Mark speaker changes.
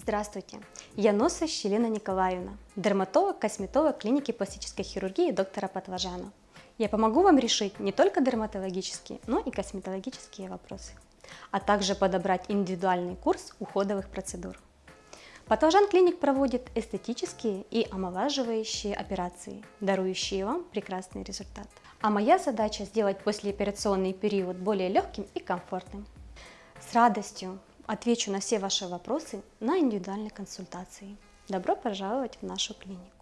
Speaker 1: Здравствуйте, я Носович Елена Николаевна, дерматолог, косметолог клиники пластической хирургии доктора Патлажана. Я помогу вам решить не только дерматологические, но и косметологические вопросы, а также подобрать индивидуальный курс уходовых процедур. Патлажан Клиник проводит эстетические и омолаживающие операции, дарующие вам прекрасный результат. А моя задача сделать послеоперационный период более легким и комфортным. С радостью отвечу на все ваши вопросы на индивидуальной консультации. Добро пожаловать в нашу клинику.